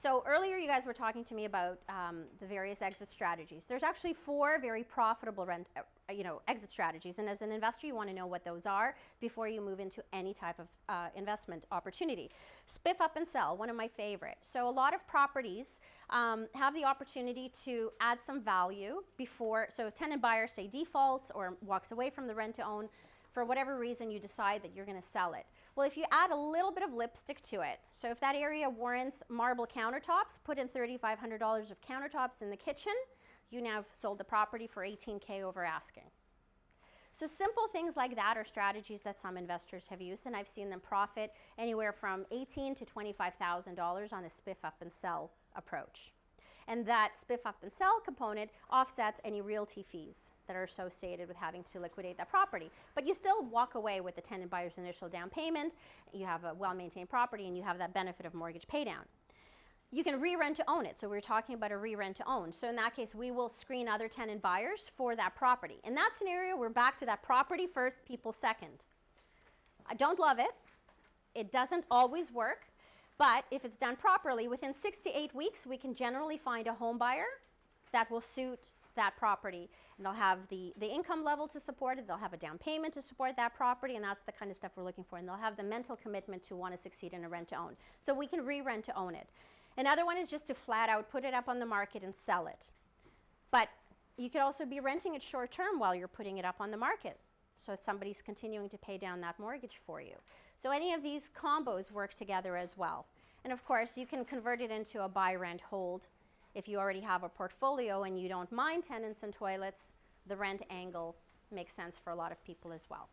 So earlier you guys were talking to me about um, the various exit strategies. There's actually four very profitable rent, uh, you know, exit strategies. And as an investor, you want to know what those are before you move into any type of uh, investment opportunity. Spiff up and sell, one of my favorite. So a lot of properties um, have the opportunity to add some value before, so if tenant buyer say defaults or walks away from the rent to own, for whatever reason you decide that you're going to sell it. Well, if you add a little bit of lipstick to it, so if that area warrants marble countertops, put in $3,500 of countertops in the kitchen, you now have sold the property for 18K over asking. So simple things like that are strategies that some investors have used, and I've seen them profit anywhere from 18 to $25,000 on a spiff up and sell approach. And that spiff up and sell component offsets any realty fees that are associated with having to liquidate that property. But you still walk away with the tenant buyer's initial down payment, you have a well-maintained property, and you have that benefit of mortgage paydown. You can re-rent to own it. So we are talking about a re-rent to own. So in that case, we will screen other tenant buyers for that property. In that scenario, we're back to that property first, people second. I don't love it. It doesn't always work. But if it's done properly, within six to eight weeks, we can generally find a home buyer that will suit that property. And they'll have the, the income level to support it, they'll have a down payment to support that property, and that's the kind of stuff we're looking for. And they'll have the mental commitment to want to succeed in a rent to own. So we can re-rent to own it. Another one is just to flat out put it up on the market and sell it. But you could also be renting it short term while you're putting it up on the market. So somebody's continuing to pay down that mortgage for you. So any of these combos work together as well. And of course, you can convert it into a buy, rent, hold. If you already have a portfolio and you don't mind tenants and toilets, the rent angle makes sense for a lot of people as well.